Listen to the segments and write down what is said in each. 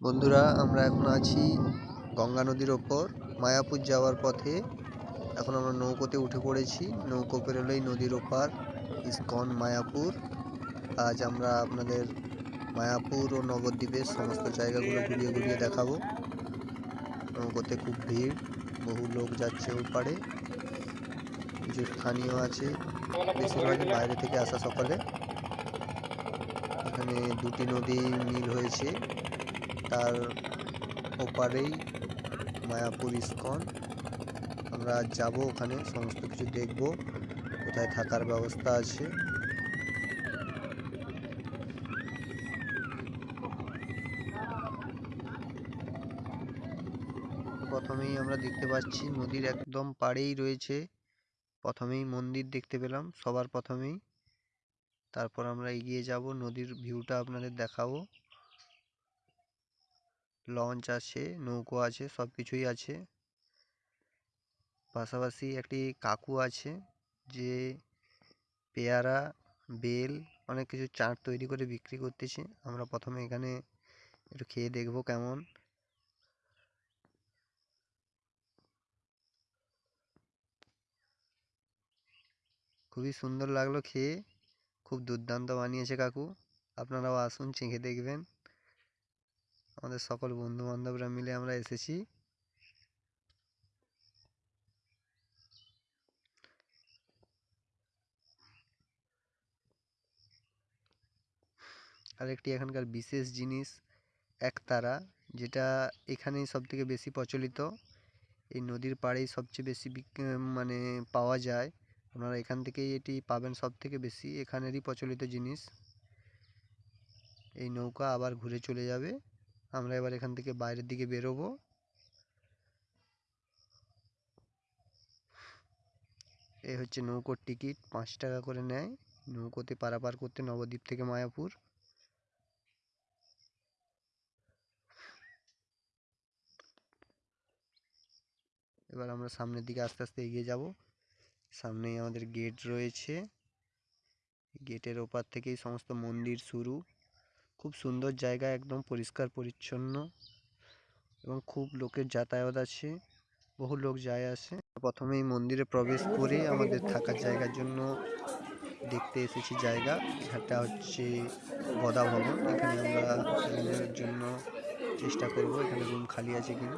বন্ধুরা, আমরা এখন আছি গঙ্গা নদীর ওপর। মায়াপুর যাওয়ার পথে এখন আমরা নৌকোতে উঠে পড়েছি। নৌকো পেরোলেই নদীর ওপার ইস্কন, মায়াপুর। আজ আমরা আপনাদের মায়াপুর ও নবদ্বীপের সমস্ত জায়গাগুলো ঘুরিয়ে ঘুরিয়ে দেখাবো। নৌকোতে খুব ভিড়, বহু লোক যাচ্ছে ওই পারে কিছু স্থানীয় আছে, বেশিরভাগ বাইরে থেকে আসা সকালে। এখানে দুটি নদী মিল হয়েছে। তার ওপারেই মায়াপুর ইস্কন। আমরা যাব ওখানে, সমস্ত কিছু দেখব, কোথায় থাকার ব্যবস্থা আছে। প্রথমেই আমরা দেখতে পাচ্ছি নদীর একদম পাড়েই রয়েছে। প্রথমেই মন্দির দেখতে পেলাম, সবার প্রথমেই। তারপর আমরা এগিয়ে যাব, নদীর ভিউটা আপনাদের দেখাবো। লঞ্চ আছে, নৌকো আছে সব কিছুই আছে। পাশাপাশি একটি কাকু আছে, যে পেয়ারা, বেল, অনেক কিছু চাট তৈরি করে বিক্রি করতেছে। আমরা প্রথমে এখানে একটু খেয়ে দেখব কেমন। খুবই সুন্দর লাগল খেয়ে। খুব দুর্দান্ত বানিয়েছে কাকু। আপনারাও আসুন, চেখে দেখবেন। আমাদের সকল বন্ধু বান্ধবরা মিলে আমরা এসেছি। আরেকটি এখানকার বিশেষ জিনিস একতারা যেটা এখানেই সব থেকে বেশি প্রচলিত। এই নদীর পাড়েই সবচেয়ে বেশি মানে পাওয়া যায়। আপনারা এখান থেকেই এটি পাবেন সব থেকে বেশি। এখানেরই প্রচলিত জিনিস। এই নৌকা আবার ঘুরে চলে যাবে। আমরা এবার এখান থেকে বাইরের দিকে বেরোবো। এই হচ্ছে নৌকোর টিকিট পাঁচ টাকা করে নেয়। নৌকোতে পারাপার করতে নবদ্বীপ থেকে মায়াপুর। এবার আমরা সামনের দিকে আস্তে আস্তে এগিয়ে যাব। সামনেই আমাদের গেট রয়েছে। গেটের ওপার থেকেই সমস্ত মন্দির শুরু। খুব সুন্দর জায়গা, একদম পরিষ্কার, পরিচ্ছন্ন এবং খুব লোকের যাতায়াত আছে। বহু লোক যায় আসে। প্রথমেই মন্দিরে প্রবেশ করে আমাদের থাকার জায়গার জন্য দেখতে এসেছি জায়গা। সেটা হচ্ছে গদা ভবন। এখানে আমরা জন্য চেষ্টা করব। এখানে রুম খালি আছে কিনা।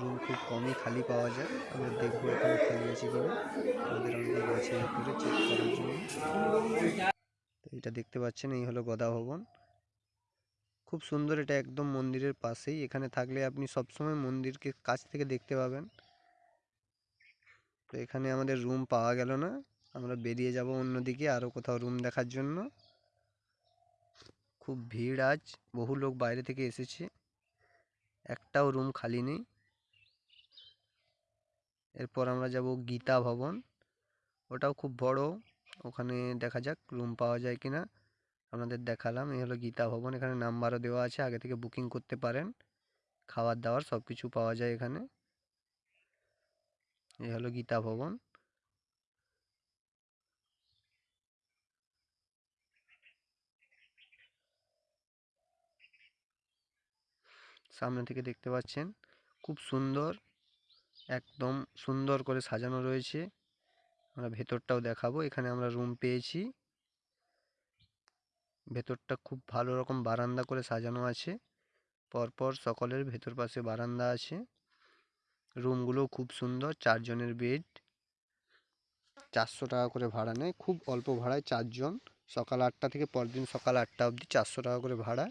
রুম খুব কমই খালি পাওয়া যায়। আমরা দেখব এখানে খালি আছে কিনা। আমাদের অনেকে গেছে করে চেক করার জন্য। এটা দেখতে পাচ্ছেন, এই হলো গদা ভবন। খুব সুন্দর এটা একদম মন্দিরের পাশেই। এখানে থাকলে আপনি সবসময় মন্দিরকে কাছ থেকে দেখতে পাবেন। তো এখানে আমাদের রুম পাওয়া গেল না। আমরা বেরিয়ে যাব অন্যদিকে আরও কোথাও রুম দেখার জন্য। খুব ভিড় আজ। বহু লোক বাইরে থেকে এসেছে। একটাও রুম খালি নেই। এরপর আমরা যাব গীতা ভবন। ওটাও খুব বড়। ওখানে দেখা যাক রুম পাওয়া যায় কিনা। আপনাদের দেখালাম। এই হলো গীতা ভবন। এখানে নাম্বারও দেওয়া আছে। আগে থেকে বুকিং করতে পারেন। খাবার দাবার সব কিছু পাওয়া যায় এখানে। এই হলো গীতা ভবন। সামনে থেকে দেখতে পাচ্ছেন, খুব সুন্দর, একদম সুন্দর করে সাজানো রয়েছে। আমরা ভেতরটাও দেখাবো। এখানে আমরা রুম পেয়েছি। ভেতরটা খুব ভালো রকম বারান্দা করে সাজানো আছে। পরপর সকলের ভেতর পাশে বারান্দা আছে। রুমগুলো খুব সুন্দর, চারজনের বেড। চারশো টাকা করে ভাড়া নেয়, খুব অল্প ভাড়ায় চারজন। সকাল আটটা থেকে পরদিন সকাল আটটা অবধি চারশো টাকা করে ভাড়া।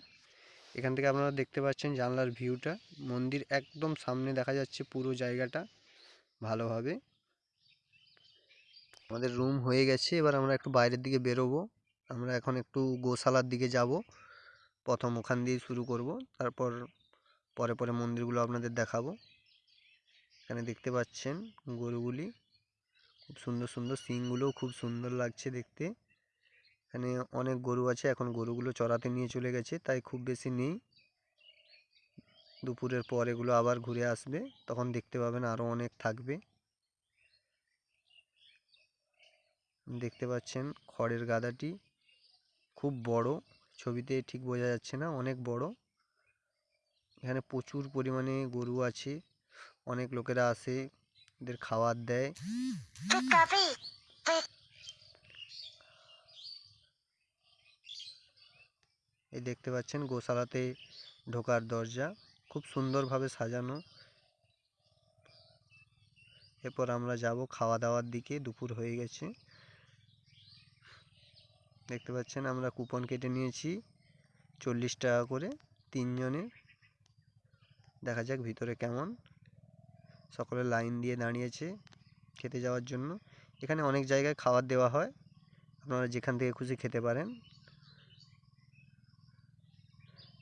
এখান থেকে আপনারা দেখতে পাচ্ছেন জানলার ভিউটা। মন্দির একদম সামনে দেখা যাচ্ছে পুরো জায়গাটা ভালোভাবে। আমাদের রুম হয়ে গেছে, এবার আমরা একটু বাইরের দিকে বেরোবো। আমরা এখন একটু গোশালার দিকে যাব। প্রথম ওখান দিয়ে শুরু করব। তারপর পরে পরে মন্দিরগুলো আপনাদের দেখাবো। এখানে দেখতে পাচ্ছেন গরুগুলি। খুব সুন্দর সুন্দর সিংগুলোও খুব সুন্দর লাগছে দেখতে। এখানে অনেক গরু আছে, এখন গরুগুলো চড়াতে নিয়ে চলে গেছে, তাই খুব বেশি নেই। দুপুরের পর এগুলো আবার ঘুরে আসবে, তখন দেখতে পাবেন আরও অনেক থাকবে। দেখতে পাচ্ছেন খড়ের গাদাটি। খুব বড়, ছবিতে ঠিক বোঝা যাচ্ছে না, অনেক বড়। এখানে প্রচুর পরিমাণে গরু আছে, অনেক লোকেরা আসে, এদের খাবার দেয়। এই দেখতে পাচ্ছেন গোশালাতে ঢোকার দরজা, খুব সুন্দরভাবে সাজানো। এরপর আমরা যাব খাওয়া দাওয়ার দিকে, দুপুর হয়ে গেছে। দেখতে পাচ্ছেন আমরা কুপন কেটে নিয়েছি চল্লিশ টাকা করে তিনজনে। দেখা যাক ভিতরে কেমন। সকলে লাইন দিয়ে দাঁড়িয়েছে খেতে যাওয়ার জন্য। এখানে অনেক জায়গায় খাবার দেওয়া হয়। আপনারা যেখান থেকে খুশি খেতে পারেন।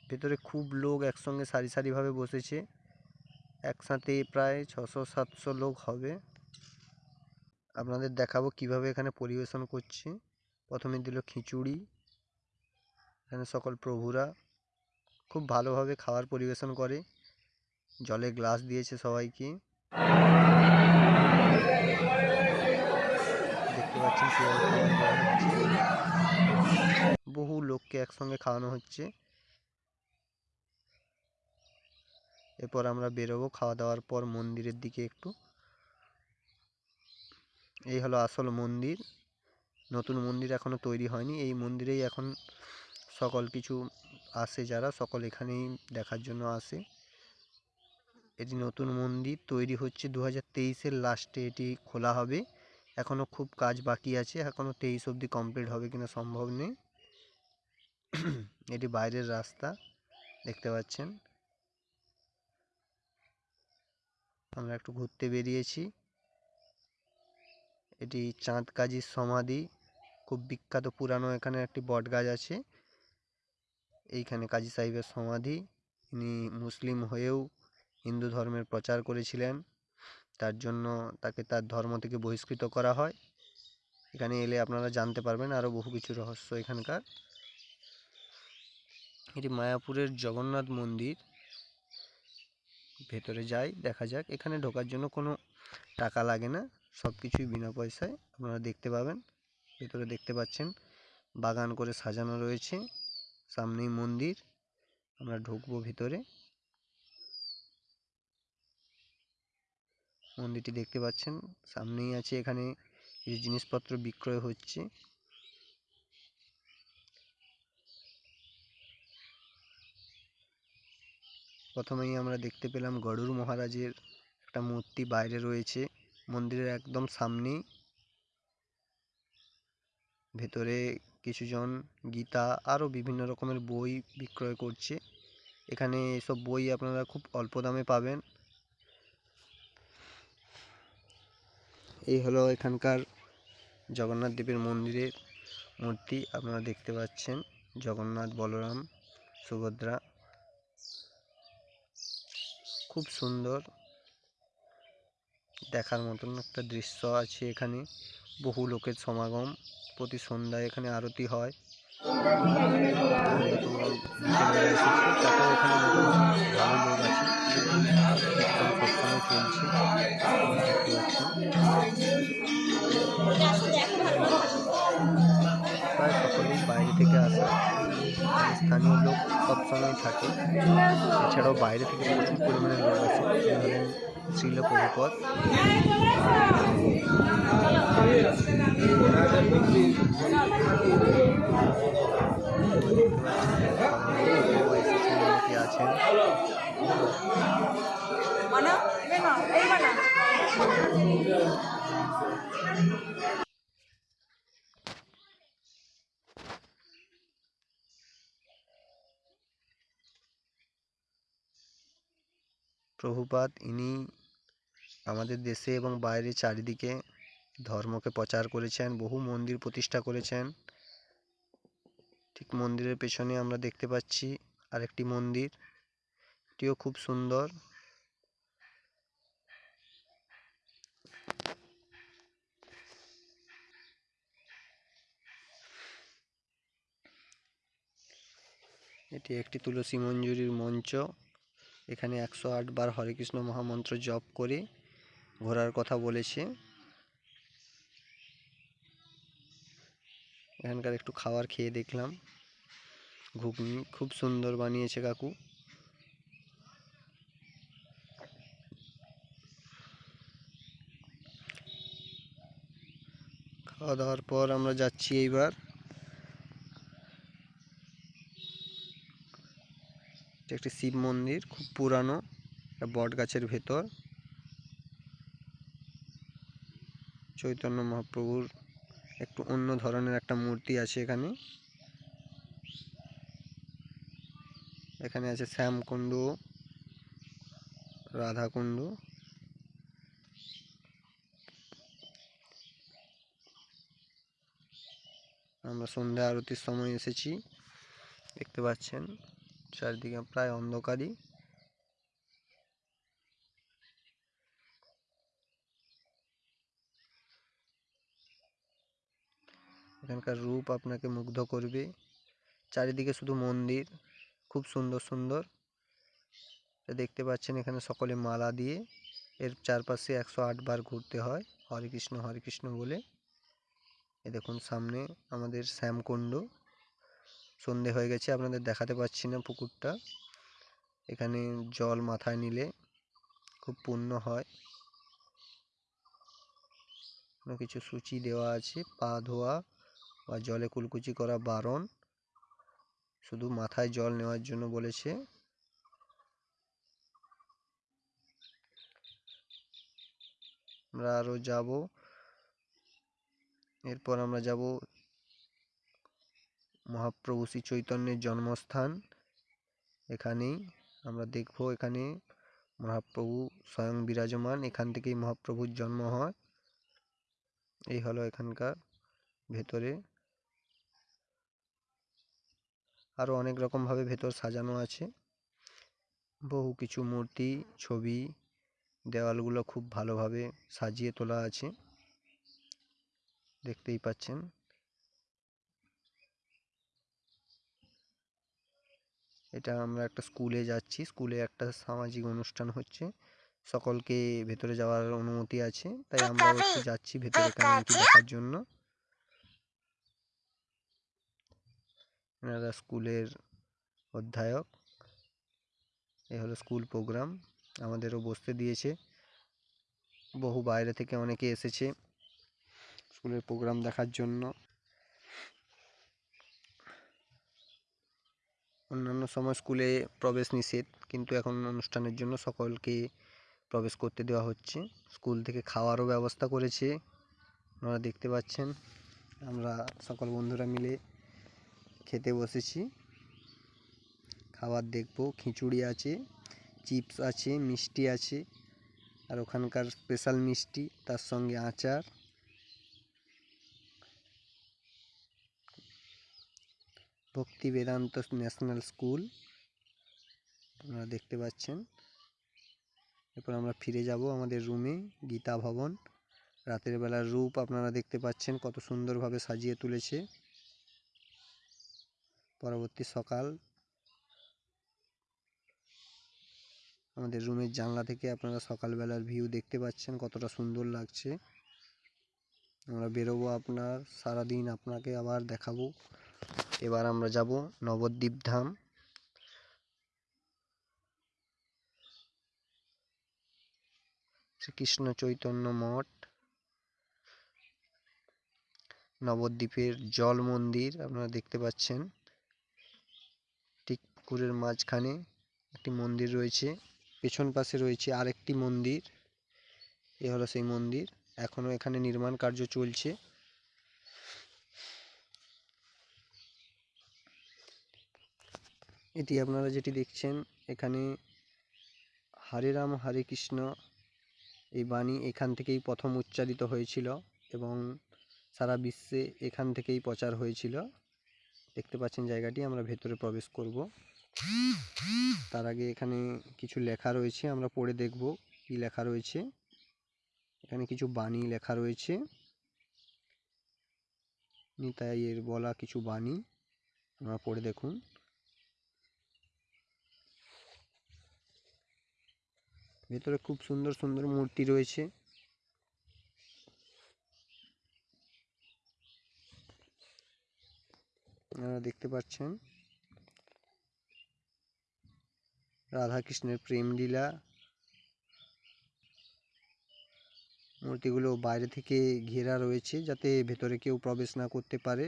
ভেতরে খুব লোক একসঙ্গে সারি সারিভাবে বসেছে। একসাথে প্রায় ছশো, সাতশো লোক হবে। আপনাদের দেখাবো কীভাবে এখানে পরিবেশন করছে। প্রথমে দিল খিচুড়ি, এখানে সকল প্রভুরা খুব ভালোভাবে খাবার পরিবেশন করে। জলে গ্লাস দিয়েছে সবাইকে। দেখতে পাচ্ছেন বহু লোককে একসঙ্গে খাওয়ানো হচ্ছে। এরপর আমরা বেরোবো খাওয়া দাওয়ার পর মন্দিরের দিকে একটু। এই হলো আসল মন্দির। নতুন মন্দির এখনও তৈরি হয়নি। এই মন্দিরেই এখন সকল কিছু আসে যারা, সকল এখানেই দেখার জন্য আসে। এটি নতুন মন্দির, তৈরি হচ্ছে দু হাজার তেইশের লাস্টে এটি খোলা হবে। এখনও খুব কাজ বাকি আছে এখনও তেইশ অবধি কমপ্লিট হবে কিনা সম্ভব নেই। এটি বাইরের রাস্তা, দেখতে পাচ্ছেন। আমরা একটু ঘুরতে বেরিয়েছি। এটি চাঁদ কাজীর সমাধি। খুব বিখ্যাত পুরানো এখানে একটি বট গাছ আছে। এইখানে কাজী সাহেবের সমাধি। ইনি মুসলিম হয়েও হিন্দু ধর্মের প্রচার করেছিলেন। তার জন্য তাকে তার ধর্ম থেকে বহিষ্কৃত করা হয়। এখানে এলে আপনারা জানতে পারবেন আরও বহু কিছু রহস্য এখানকার। এটি মায়াপুরের জগন্নাথ মন্দির। ভেতরে যাই, দেখা যাক। এখানে ঢোকার জন্য কোনো টাকা লাগে না। সব কিছুই বিনা পয়সায় আপনারা দেখতে পাবেন। ভেতরে দেখতে পাচ্ছেন, বাগান করে সাজানো রয়েছে, সামনেই মন্দির, আমরা ঢুকবো ভিতরে। মন্দিরটি দেখতে পাচ্ছেন, সামনেই আছে এখানে কিছু জিনিসপত্র বিক্রয় হচ্ছে। প্রথমেই আমরা দেখতে পেলাম গরুর মহারাজের একটা মূর্তি বাইরে রয়েছে, মন্দিরের একদম সামনেই। ভেতরে কিছুজন গীতা আরও বিভিন্ন রকমের বই বিক্রয় করছে। এখানে এসব বই আপনারা খুব অল্প দামে পাবেন। এই হলো এখানকার জগন্নাথ দেবের মন্দিরের মূর্তি, আপনারা দেখতে পাচ্ছেন। জগন্নাথ, বলরাম, সুভদ্রা। খুব সুন্দর। দেখার মতন একটা দৃশ্য আছে এখানে। বহু লোকের সমাগম। প্রতি সন্ধ্যায় এখানে আরতি হয়। প্রায় সকলেই বাইরে থেকে আসে। স্থানীয় লোক সবসময় থাকে। এছাড়াও বাইরে থেকে প্রচুর পরিমাণে লোক এই হলেন শ্রীল প্রভুপদ আছেন প্রভুপাদ, ইনি আমাদের দেশে এবং বাইরে চারিদিকে ধর্মকে প্রচার করেছেন, বহু মন্দির প্রতিষ্ঠা করেছেন। ঠিক মন্দিরের পেছনে আমরা দেখতে পাচ্ছি আরেকটি মন্দির, এটিও খুব সুন্দর। এটি একটি তুলসী মঞ্জুরির মঞ্চ। এখানে একশো আটবার হরে কৃষ্ণ মহামন্ত্র জপ করে ঘোরার কথা বলেছে। এখানকার একটু খাবার খেয়ে দেখলাম। ঘুগনি খুব সুন্দর বানিয়েছে কাকু। খাওয়া দাওয়ার পর আমরা যাচ্ছি এইবার। এটা একটি শিব মন্দির, খুব পুরানো একটা বট গাছের ভেতর। চৈতন্য মহাপ্রভুর একটু অন্য ধরনের একটা মূর্তি আছে এখানে। এখানে আছে শ্যামকুণ্ড, রাধাকুণ্ড। আমরা সন্ধ্যা আরতির সময় এসেছি, দেখতে পাচ্ছেন। চারিদিকে প্রায় অন্ধকারই। এখানকার রূপ আপনাকে মুগ্ধ করবে। চারিদিকে শুধু মন্দির, খুব সুন্দর সুন্দর। দেখতে পাচ্ছেন এখানে সকলে মালা দিয়ে। এর চারপাশে একশো আট বার ঘুরতে হয়, হরে কৃষ্ণ হরে কৃষ্ণ বলে। এ দেখুন সামনে আমাদের শ্যামকুণ্ড। সন্ধে হয়ে গেছে, আপনাদের দেখাতে পাচ্ছি না পুকুরটা। এখানে জল মাথায় নিলে খুব পূর্ণ হয়। কোনো কিছু সূচি দেওয়া আছে, পা ধোয়া বা জলে কুলকুচি করা বারণ। শুধু মাথায় জল নেওয়ার জন্য বলেছে। আমরা আরও যাব। এরপর আমরা যাব মহাপ্রভু শ্রী চৈতন্যের জন্মস্থান। এখানেই আমরা দেখব এখানে মহাপ্রভু স্বয়ং বিরাজমান, এখান থেকেই মহাপ্রভুর জন্ম হয়। এই হলো এখানকার ভেতরে। আরও অনেক রকমভাবে ভেতর সাজানো আছে। বহু কিছু মূর্তি, ছবি, দেওয়ালগুলো খুব ভালোভাবে সাজিয়ে তোলা আছে। দেখতেই পাচ্ছেন। এটা আমরা একটা স্কুলে যাচ্ছি। স্কুলে একটা সামাজিক অনুষ্ঠান হচ্ছে। সকলকে ভেতরে যাওয়ার অনুমতি আছে। তাই আমরা একটু যাচ্ছি ভেতরে কেমন কি দেখার জন্য। এনারা স্কুলের অধ্যায়ক। এ হলো স্কুল প্রোগ্রাম আমাদেরও বসতে দিয়েছে। বহু বাইরে থেকে অনেকে এসেছে স্কুলের প্রোগ্রাম দেখার জন্য। অন্যান্য সময় স্কুলে প্রবেশ নিষেধ, কিন্তু এখন অনুষ্ঠানের জন্য সকলকে প্রবেশ করতে দেওয়া হচ্ছে। স্কুল থেকে খাওয়ারও ব্যবস্থা করেছে, আপনারা দেখতে পাচ্ছেন। আমরা সকল বন্ধুরা মিলে খেতে বসেছি। খাবার দেখব, খিচুড়ি আছে, চিপস আছে, মিষ্টি আছে, আর ওখানকার স্পেশাল মিষ্টি, তার সঙ্গে আচার। ভক্তি বেদান্ত ন্যাশনাল স্কুল। আপনারা দেখতে পাচ্ছেন। এরপর আমরা ফিরে যাব আমাদের রুমে গীতা ভবন। রাতের বেলার রূপ আপনারা দেখতে পাচ্ছেন, কত সুন্দরভাবে সাজিয়ে তুলেছে। পরবর্তী সকাল। আমাদের রুমের জানলা থেকে আপনারা সকালবেলার ভিউ দেখতে পাচ্ছেন, কতটা সুন্দর লাগছে। আমরা বেরোবো আপনার, সারাদিন আপনাকে আবার দেখাবো। এবার আমরা যাব নবদ্বীপ ধাম। শ্রীকৃষ্ণ চৈতন্য মঠ। নবদ্বীপের জল মন্দির আপনারা দেখতে পাচ্ছেন। ঠিক পুকুরের মাঝখানে একটি মন্দির রয়েছে। পেছন পাশে রয়েছে আরেকটি মন্দির। এ হলো সেই মন্দির। এখনও এখানে নির্মাণ কার্য চলছে। এটি আপনারা যেটি দেখছেন, এখানে হরে রাম, হরে কৃষ্ণ এই বাণী এখান থেকেই প্রথম উচ্চারিত হয়েছিল এবং সারা বিশ্বে এখান থেকেই প্রচার হয়েছিল। দেখতে পাচ্ছেন জায়গাটি, আমরা ভেতরে প্রবেশ করব। তার আগে এখানে কিছু লেখা রয়েছে, আমরা পড়ে দেখব কি লেখা রয়েছে। এখানে কিছু বাণী লেখা রয়েছে। নিতাইয়ের বলা কিছু বাণী, আমরা পড়ে দেখুন। ভেতরে খুব সুন্দর সুন্দর মূর্তি রয়েছে। আপনারা দেখতে পাচ্ছেন। রাধা কৃষ্ণের প্রেম লীলা মূর্তিগুলো বাইরে থেকে ঘেরা রয়েছে যাতে ভেতরে কেউ প্রবেশ না করতে পারে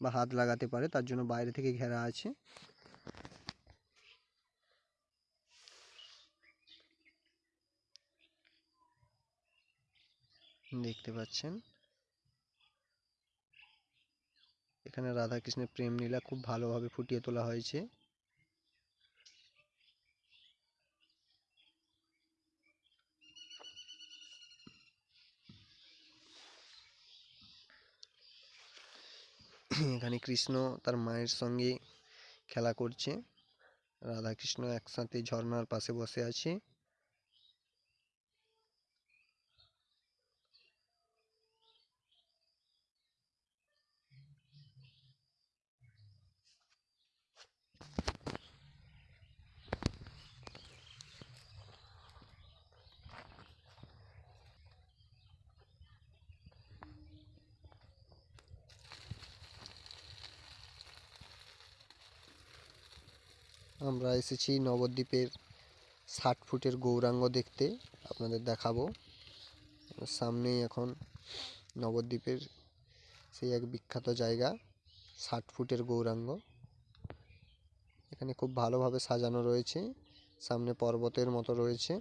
বা হাত লাগাতে পারে, তার জন্য বাইরে থেকে ঘেরা আছে। দেখতে পাচ্ছেন। এখানে রাধা কৃষ্ণের প্রেম লীলা খুব ভালোভাবে ফুটিয়ে তোলা হয়েছে। এখানে কৃষ্ণ তার মায়ের সঙ্গে খেলা করছে। রাধা কৃষ্ণ একসাথে ঝর্ণার পাশে বসে আছে। আমরা এসেছি নবদ্বীপের ষাট ফুটের গৌরাঙ্গ দেখতে, আপনাদের দেখাবো। সামনেই এখন নবদ্বীপের সেই এক বিখ্যাত জায়গা, ষাট ফুটের গৌরাঙ্গ। এখানে খুব ভালোভাবে সাজানো রয়েছে, সামনে পর্বতের মতো রয়েছে।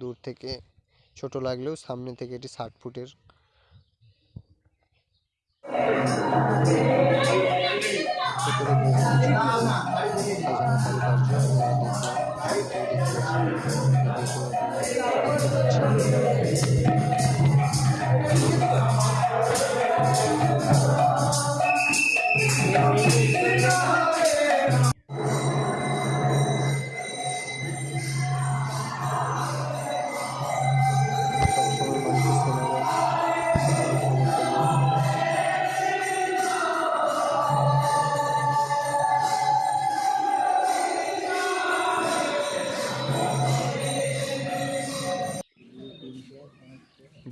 দূর থেকে ছোট লাগলেও সামনে থেকে এটি ষাট ফুটের। কিছু সাজানো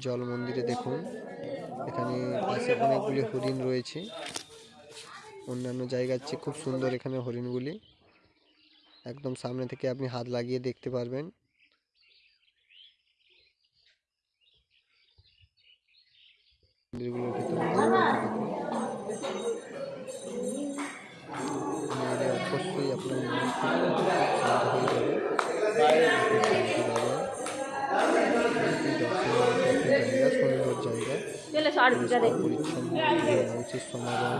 জল মন্দিরে দেখুন। এখানে পাশে অনেকগুলি হরিণ রয়েছে। অন্যান্য জায়গার চেয়ে খুব সুন্দর এখানে হরিণগুলি। একদম সামনে থেকে আপনি হাত লাগিয়ে দেখতে পারবেন। মন্দিরগুলোর উচিত সমাগম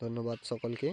ধন্যবাদ সকলকে।